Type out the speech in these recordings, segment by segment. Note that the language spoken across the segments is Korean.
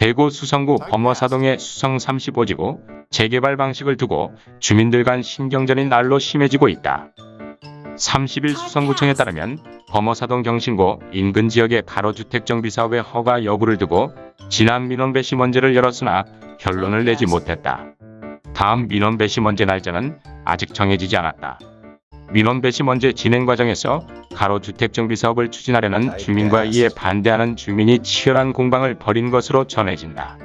대구 수성구 범어사동의 수성 35지구 재개발 방식을 두고 주민들 간 신경전이 날로 심해지고 있다. 30일 수성구청에 따르면 범어사동 경신고 인근 지역의 가로주택 정비 사업의 허가 여부를 두고 지난 민원 배시 문제를 열었으나 결론을 내지 못했다. 다음 민원 배시 문제 날짜는 아직 정해지지 않았다. 민원 배시 문제 진행 과정에서 가로주택 정비 사업을 추진하려는 주민과 이에 반대하는 주민이 치열한 공방을 벌인 것으로 전해진다.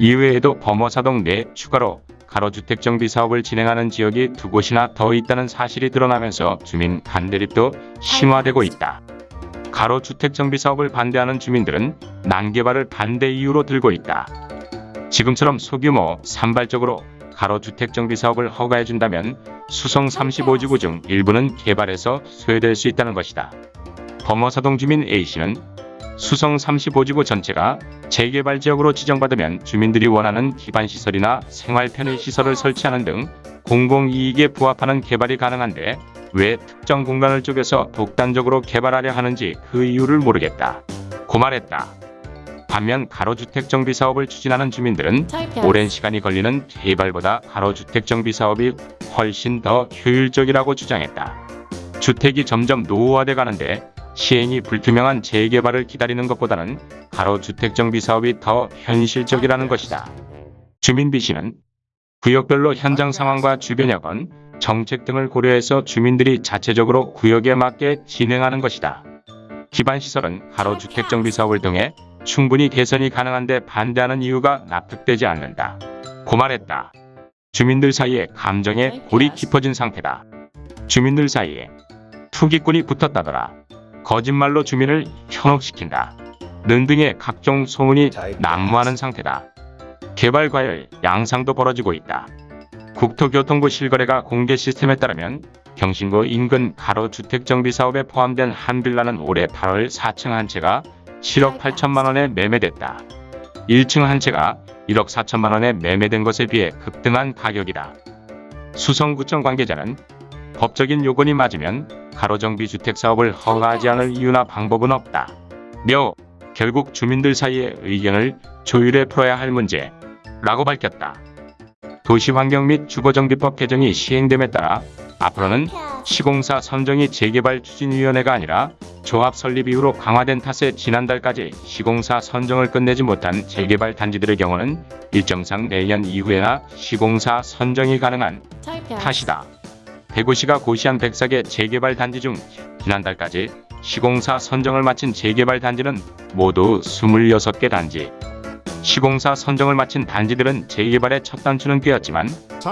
이외에도 범어사동 내 추가로 가로주택 정비 사업을 진행하는 지역이 두 곳이나 더 있다는 사실이 드러나면서 주민 반대립도 심화되고 있다. 가로주택 정비 사업을 반대하는 주민들은 난개발을 반대 이유로 들고 있다. 지금처럼 소규모 산발적으로 가로주택 정비 사업을 허가해준다면 수성 35지구 중 일부는 개발해서 소외될 수 있다는 것이다. 범어사동 주민 A씨는 수성 35지구 전체가 재개발 지역으로 지정받으면 주민들이 원하는 기반시설이나 생활 편의시설을 설치하는 등 공공이익에 부합하는 개발이 가능한데 왜 특정 공간을 쪼개서 독단적으로 개발하려 하는지 그 이유를 모르겠다. 고 말했다. 반면 가로주택 정비 사업을 추진하는 주민들은 오랜 시간이 걸리는 개발보다 가로주택 정비 사업이 훨씬 더 효율적이라고 주장했다. 주택이 점점 노후화돼 가는데 시행이 불투명한 재개발을 기다리는 것보다는 가로주택 정비 사업이 더 현실적이라는 것이다. 주민 B 씨는 구역별로 현장 상황과 주변 여건, 정책 등을 고려해서 주민들이 자체적으로 구역에 맞게 진행하는 것이다. 기반시설은 가로주택 정비 사업을 통해 충분히 개선이 가능한데 반대하는 이유가 납득되지 않는다. 고 말했다. 주민들 사이에 감정의 골이 깊어진 상태다. 주민들 사이에 투기꾼이 붙었다더라. 거짓말로 주민을 현혹시킨다. 는 등의 각종 소문이 난무하는 상태다. 개발 과열 양상도 벌어지고 있다. 국토교통부 실거래가 공개 시스템에 따르면 경신고 인근 가로주택 정비 사업에 포함된 한 빌라는 올해 8월 4층 한 채가 7억 8천만 원에 매매됐다. 1층 한 채가 1억 4천만 원에 매매된 것에 비해 급등한 가격이다. 수성구청 관계자는 법적인 요건이 맞으면 가로정비 주택 사업을 허가하지 않을 이유나 방법은 없다. 며 결국 주민들 사이의 의견을 조율해 풀어야 할 문제라고 밝혔다. 도시환경 및 주거정비법 개정이 시행됨에 따라 앞으로는 시공사 선정이 재개발 추진위원회가 아니라 조합 설립 이후로 강화된 탓에 지난달까지 시공사 선정을 끝내지 못한 재개발 단지들의 경우는 일정상 내년 이후에나 시공사 선정이 가능한 탓이다. 대구시가 고시한 104개 재개발 단지 중 지난달까지 시공사 선정을 마친 재개발 단지는 모두 26개 단지. 시공사 선정을 마친 단지들은 재개발의 첫 단추는 꿰었지만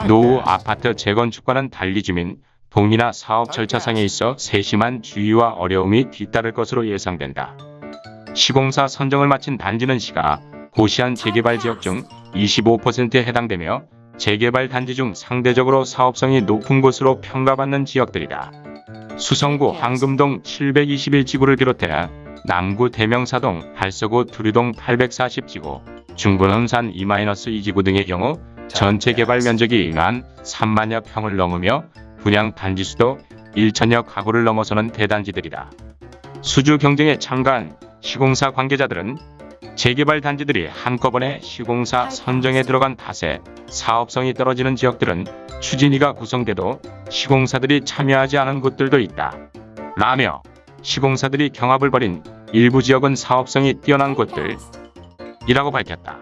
노후 아파트 재건축과는 달리 주민, 동의나 사업 절차상에 있어 세심한 주의와 어려움이 뒤따를 것으로 예상된다. 시공사 선정을 마친 단지는 시가 고시한 재개발 지역 중 25%에 해당되며 재개발 단지 중 상대적으로 사업성이 높은 곳으로 평가받는 지역들이다. 수성구 황금동 721지구를 비롯해 남구 대명사동, 달서구 두류동 840지구, 중구 논산 2-2지구 등의 경우 전체 개발 면적이 만 3만여 평을 넘으며 분양 단지 수도 1천여 가구를 넘어서는 대단지들이다. 수주 경쟁에 참가한 시공사 관계자들은 재개발 단지들이 한꺼번에 시공사 선정에 들어간 탓에 사업성이 떨어지는 지역들은 추진위가 구성돼도 시공사들이 참여하지 않은 곳들도 있다. 라며 시공사들이 경합을 벌인 일부 지역은 사업성이 뛰어난 곳들 이라고 밝혔다.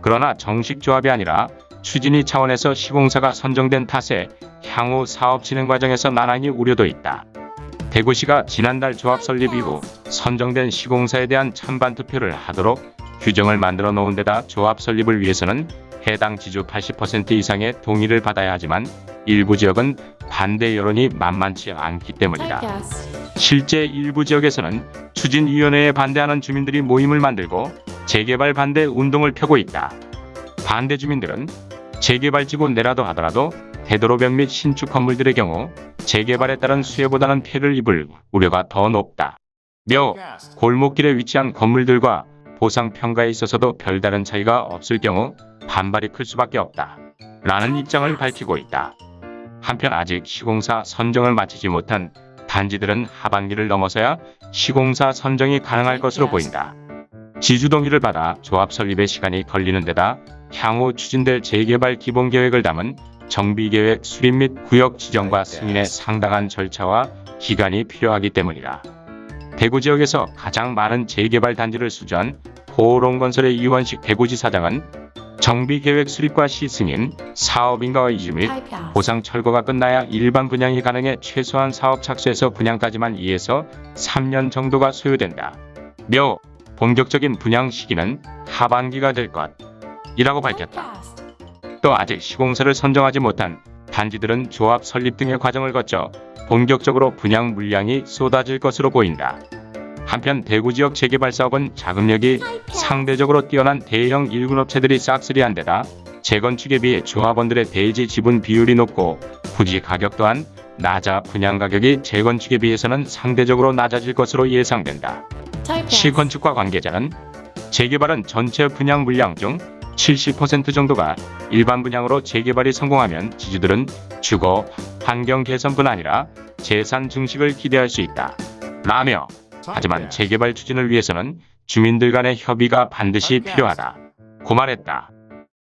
그러나 정식 조합이 아니라 추진위 차원에서 시공사가 선정된 탓에 향후 사업 진행 과정에서 나란히 우려도 있다. 대구시가 지난달 조합 설립 이후 선정된 시공사에 대한 찬반 투표를 하도록 규정을 만들어 놓은 데다 조합 설립을 위해서는 해당 지주 80% 이상의 동의를 받아야 하지만 일부 지역은 반대 여론이 만만치 않기 때문이다. 실제 일부 지역에서는 추진위원회에 반대하는 주민들이 모임을 만들고 재개발 반대 운동을 펴고 있다. 반대 주민들은 재개발지구 내라도 하더라도 대도로변 및 신축 건물들의 경우 재개발에 따른 수혜보다는 폐를 입을 우려가 더 높다. 며 골목길에 위치한 건물들과 보상 평가에 있어서도 별다른 차이가 없을 경우 반발이 클 수밖에 없다. 라는 입장을 밝히고 있다. 한편 아직 시공사 선정을 마치지 못한 단지들은 하반기를 넘어서야 시공사 선정이 가능할 것으로 보인다. 지주 동의를 받아 조합 설립에 시간이 걸리는 데다 향후 추진될 재개발 기본 계획을 담은 정비 계획 수립 및 구역 지정과 승인에 상당한 절차와 기간이 필요하기 때문이다. 대구 지역에서 가장 많은 재개발 단지를 수주한 호롱건설의 이원식 대구지사장은 정비 계획 수립과 시승인 사업인가의 이주 및 보상 철거가 끝나야 일반 분양이 가능해 최소한 사업 착수에서 분양까지만 2에서 3년 정도가 소요된다. 며 본격적인 분양 시기는 하반기가 될 것 이라고 밝혔다. 또 아직 시공사를 선정하지 못한 단지들은 조합 설립 등의 과정을 거쳐 본격적으로 분양 물량이 쏟아질 것으로 보인다. 한편 대구 지역 재개발 사업은 자금력이 상대적으로 뛰어난 대형 일군 업체들이 싹쓸이한 데다 재건축에 비해 조합원들의 대지 지분 비율이 높고 부지 가격 또한 낮아 분양 가격이 재건축에 비해서는 상대적으로 낮아질 것으로 예상된다. 시건축과 관계자는 재개발은 전체 분양 물량 중 70% 정도가 일반 분양으로 재개발이 성공하면 지주들은 주거, 환경 개선뿐 아니라 재산 증식을 기대할 수 있다. 라며 하지만 재개발 추진을 위해서는 주민들 간의 협의가 반드시 필요하다. 고 말했다.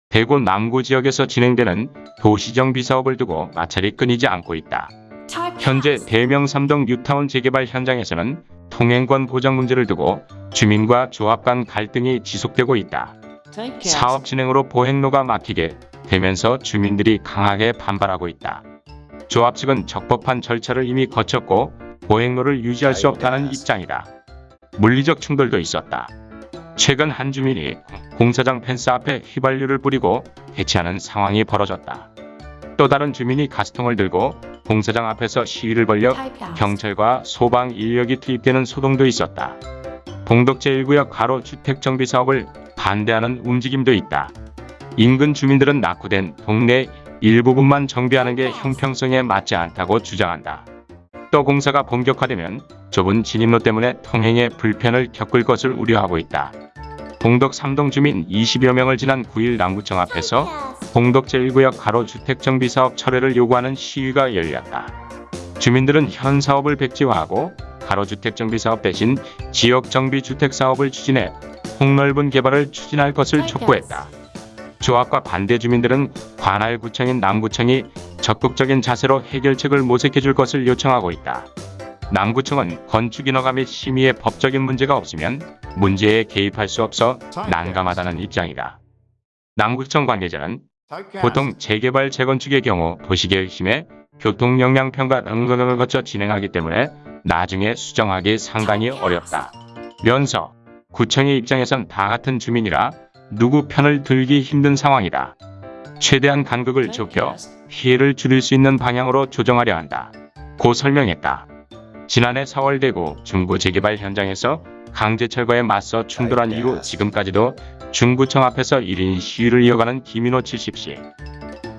대구 남구 지역에서 진행되는 도시정비 사업을 두고 마찰이 끊이지 않고 있다. 현재 대명 삼동 뉴타운 재개발 현장에서는 통행권 보장 문제를 두고 주민과 조합 간 갈등이 지속되고 있다. 사업 진행으로 보행로가 막히게 되면서 주민들이 강하게 반발하고 있다. 조합 측은 적법한 절차를 이미 거쳤고 보행로를 유지할 수 없다는 입장이다. 물리적 충돌도 있었다. 최근 한 주민이 공사장 펜스 앞에 휘발유를 뿌리고 대치하는 상황이 벌어졌다. 또 다른 주민이 가스통을 들고 공사장 앞에서 시위를 벌여 경찰과 소방 인력이 투입되는 소동도 있었다. 봉덕 제1구역 가로 주택 정비 사업을 반대하는 움직임도 있다. 인근 주민들은 낙후된 동네 일부분만 정비하는 게 형평성에 맞지 않다고 주장한다. 또 공사가 본격화되면 좁은 진입로 때문에 통행에 불편을 겪을 것을 우려하고 있다. 봉덕 3동 주민 20여 명을 지난 9일 남구청 앞에서 봉덕 제1구역 가로 주택 정비 사업 철회를 요구하는 시위가 열렸다. 주민들은 현 사업을 백지화하고 가로주택 정비 사업 대신 지역 정비 주택 사업을 추진해 폭넓은 개발을 추진할 것을 촉구했다. 조합과 반대 주민들은 관할구청인 남구청이 적극적인 자세로 해결책을 모색해 줄 것을 요청하고 있다. 남구청은 건축인허가 및 심의에 법적인 문제가 없으면 문제에 개입할 수 없어 난감하다는 입장이다. 남구청 관계자는 보통 재개발 재건축의 경우 도시계획심에 교통영향평가 등등을 거쳐 진행하기 때문에 나중에 수정하기 상당히 어렵다. 면서 구청의 입장에선 다 같은 주민이라 누구 편을 들기 힘든 상황이다. 최대한 간극을 좁혀 피해를 줄일 수 있는 방향으로 조정하려 한다. 고 설명했다. 지난해 4월 대구 중구 재개발 현장에서 강제 철거에 맞서 충돌한 이후 지금까지도 중구청 앞에서 1인 시위를 이어가는 김인호 70씨.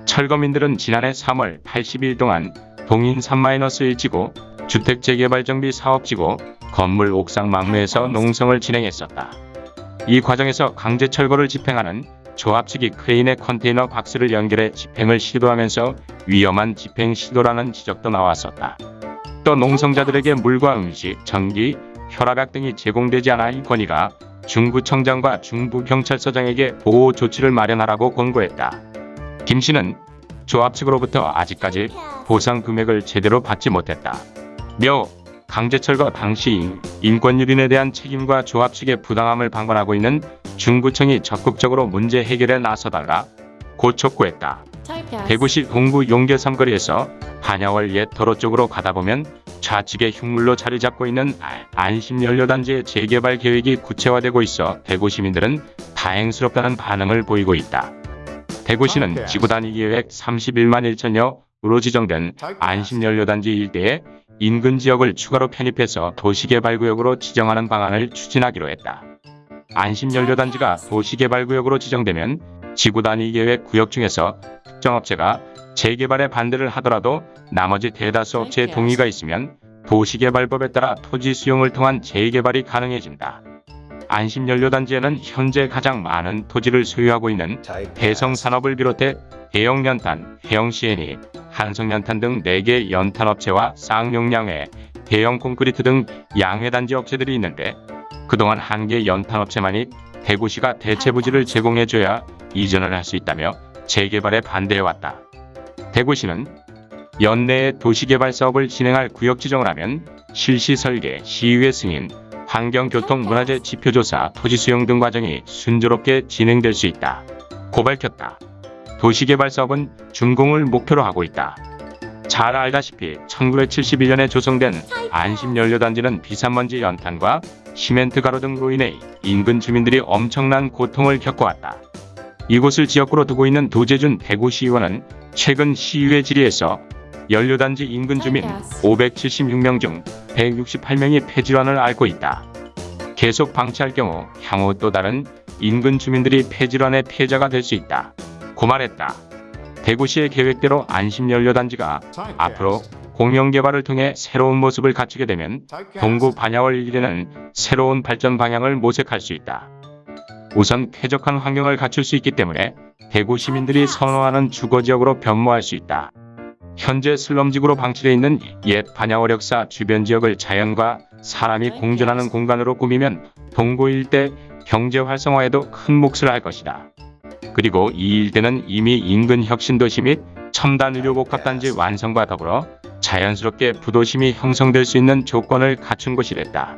철거민들은 지난해 3월 80일 동안 동인 3-1지구 주택 재개발 정비 사업지구 건물 옥상 막내에서 농성을 진행했었다. 이 과정에서 강제 철거를 집행하는 조합 측이 크레인의 컨테이너 박스를 연결해 집행을 시도하면서 위험한 집행 시도라는 지적도 나왔었다. 또 농성자들에게 물과 음식, 전기, 혈압약 등이 제공되지 않아 이 건의가 중구청장과 중부경찰서장에게 보호 조치를 마련하라고 권고했다. 김 씨는 조합 측으로부터 아직까지 보상 금액을 제대로 받지 못했다. 며 강제철거 당시 인권유린에 대한 책임과 조합 측의 부당함을 방관하고 있는 중구청이 적극적으로 문제 해결에 나서달라 고 촉구했다. 대구시 동구 용계 삼거리에서 반야월 옛 도로 쪽으로 가다 보면 좌측에 흉물로 자리 잡고 있는 안심연료단지의 재개발 계획이 구체화되고 있어 대구 시민들은 다행스럽다는 반응을 보이고 있다. 대구시는 지구단위 계획 31만 1천여로 지정된 안심연료단지 일대에 인근 지역을 추가로 편입해서 도시개발구역으로 지정하는 방안을 추진하기로 했다. 안심연료단지가 도시개발구역으로 지정되면 지구 단위 계획 구역 중에서 특정 업체가 재개발에 반대를 하더라도 나머지 대다수 업체의 동의가 있으면 도시개발법에 따라 토지 수용을 통한 재개발이 가능해진다. 안심연료단지에는 현재 가장 많은 토지를 소유하고 있는 해성산업을 비롯해 대형연탄, 해영CNE, 한성연탄 등 4개 연탄업체와 쌍용량회, 대형 콘크리트 등 양회단지 업체들이 있는데 그동안 한 개 연탄업체만이 대구시가 대체 부지를 제공해줘야 이전을 할 수 있다며 재개발에 반대해왔다. 대구시는 연내에 도시개발 사업을 진행할 구역 지정을 하면 실시 설계, 시의회 승인, 환경교통문화재 지표조사, 토지 수용 등 과정이 순조롭게 진행될 수 있다. 고 밝혔다. 도시개발 사업은 준공을 목표로 하고 있다. 잘 알다시피 1971년에 조성된 안심연료단지는 비산먼지 연탄과 시멘트 가루 등으로 인해 인근 주민들이 엄청난 고통을 겪어왔다. 이곳을 지역구로 두고 있는 도재준 대구 시의원은 최근 시의회 질의에서 연료단지 인근 주민 576명 중 168명이 폐질환을 앓고 있다. 계속 방치할 경우 향후 또 다른 인근 주민들이 폐질환의 피해자가 될 수 있다. 고 말했다. 대구시의 계획대로 안심연료단지가 앞으로 공영개발을 통해 새로운 모습을 갖추게 되면 동구 반야월 일대는 새로운 발전 방향을 모색할 수 있다. 우선 쾌적한 환경을 갖출 수 있기 때문에 대구 시민들이 선호하는 주거지역으로 변모할 수 있다. 현재 슬럼지구로 방치되어 있는 옛 반야월역사 주변 지역을 자연과 사람이 공존하는 공간으로 꾸미면 동구 일대 경제 활성화에도 큰 몫을 할 것이다. 그리고 이 일대는 이미 인근 혁신도시 및 첨단 의료복합단지 완성과 더불어 자연스럽게 부도심이 형성될 수 있는 조건을 갖춘 곳이랬다.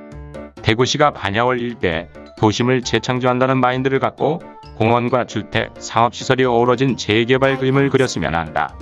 대구시가 반야월 일대 도심을 재창조한다는 마인드를 갖고 공원과 주택, 상업시설이 어우러진 재개발 그림을 그렸으면 한다.